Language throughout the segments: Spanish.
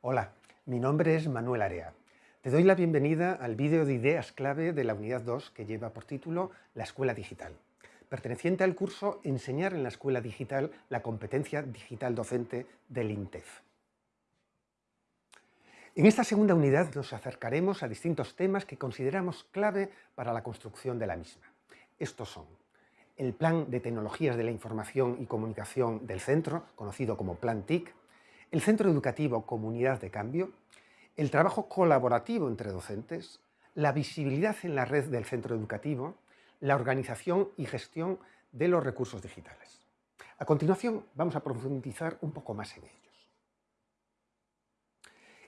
Hola, mi nombre es Manuel Area. Te doy la bienvenida al vídeo de ideas clave de la unidad 2 que lleva por título La Escuela Digital, perteneciente al curso Enseñar en la Escuela Digital la competencia digital docente del INTEF. En esta segunda unidad nos acercaremos a distintos temas que consideramos clave para la construcción de la misma. Estos son el Plan de Tecnologías de la Información y Comunicación del Centro, conocido como Plan TIC, el Centro Educativo Comunidad de Cambio, el trabajo colaborativo entre docentes, la visibilidad en la red del centro educativo, la organización y gestión de los recursos digitales. A continuación vamos a profundizar un poco más en ellos.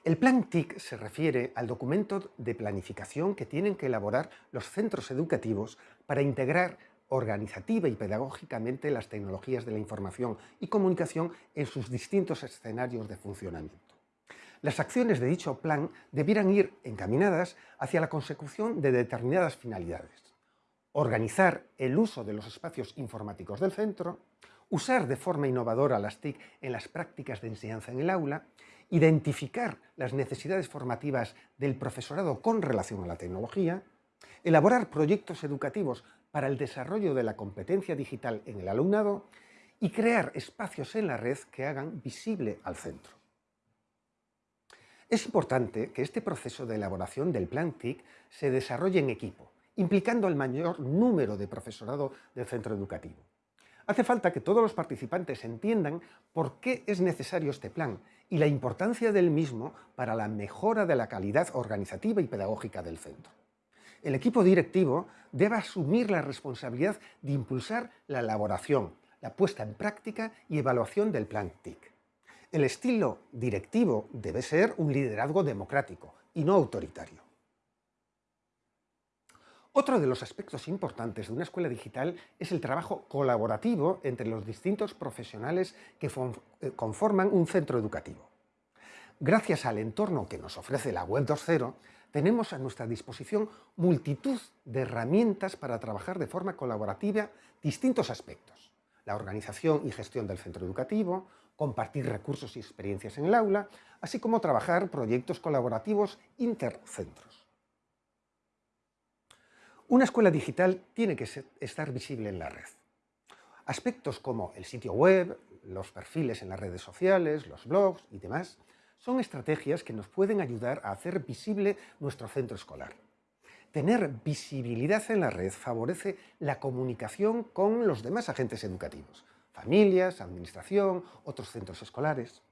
El Plan TIC se refiere al documento de planificación que tienen que elaborar los centros educativos para integrar organizativa y pedagógicamente las tecnologías de la información y comunicación en sus distintos escenarios de funcionamiento. Las acciones de dicho plan debieran ir encaminadas hacia la consecución de determinadas finalidades. Organizar el uso de los espacios informáticos del centro, usar de forma innovadora las TIC en las prácticas de enseñanza en el aula, identificar las necesidades formativas del profesorado con relación a la tecnología, elaborar proyectos educativos para el desarrollo de la competencia digital en el alumnado y crear espacios en la red que hagan visible al centro. Es importante que este proceso de elaboración del plan TIC se desarrolle en equipo, implicando el mayor número de profesorado del centro educativo. Hace falta que todos los participantes entiendan por qué es necesario este plan y la importancia del mismo para la mejora de la calidad organizativa y pedagógica del centro el equipo directivo debe asumir la responsabilidad de impulsar la elaboración, la puesta en práctica y evaluación del plan TIC. El estilo directivo debe ser un liderazgo democrático y no autoritario. Otro de los aspectos importantes de una escuela digital es el trabajo colaborativo entre los distintos profesionales que eh, conforman un centro educativo. Gracias al entorno que nos ofrece la Web 2.0, tenemos a nuestra disposición multitud de herramientas para trabajar de forma colaborativa distintos aspectos. La organización y gestión del centro educativo, compartir recursos y experiencias en el aula, así como trabajar proyectos colaborativos intercentros. Una escuela digital tiene que estar visible en la red. Aspectos como el sitio web, los perfiles en las redes sociales, los blogs y demás son estrategias que nos pueden ayudar a hacer visible nuestro centro escolar. Tener visibilidad en la red favorece la comunicación con los demás agentes educativos, familias, administración, otros centros escolares.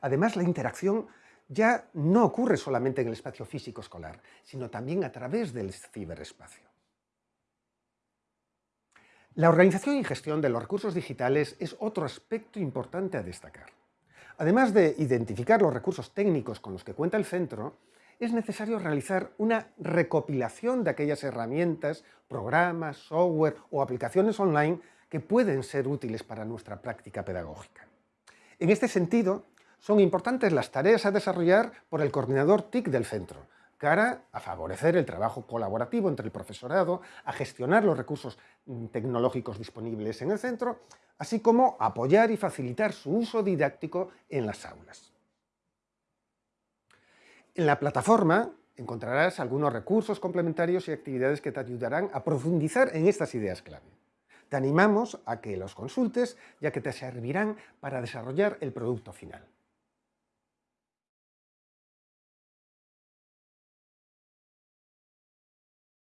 Además, la interacción ya no ocurre solamente en el espacio físico escolar, sino también a través del ciberespacio. La organización y gestión de los recursos digitales es otro aspecto importante a destacar. Además de identificar los recursos técnicos con los que cuenta el centro, es necesario realizar una recopilación de aquellas herramientas, programas, software o aplicaciones online que pueden ser útiles para nuestra práctica pedagógica. En este sentido, son importantes las tareas a desarrollar por el coordinador TIC del centro, cara a favorecer el trabajo colaborativo entre el profesorado, a gestionar los recursos mm, tecnológicos disponibles en el centro, así como apoyar y facilitar su uso didáctico en las aulas. En la plataforma encontrarás algunos recursos complementarios y actividades que te ayudarán a profundizar en estas ideas clave. Te animamos a que los consultes, ya que te servirán para desarrollar el producto final.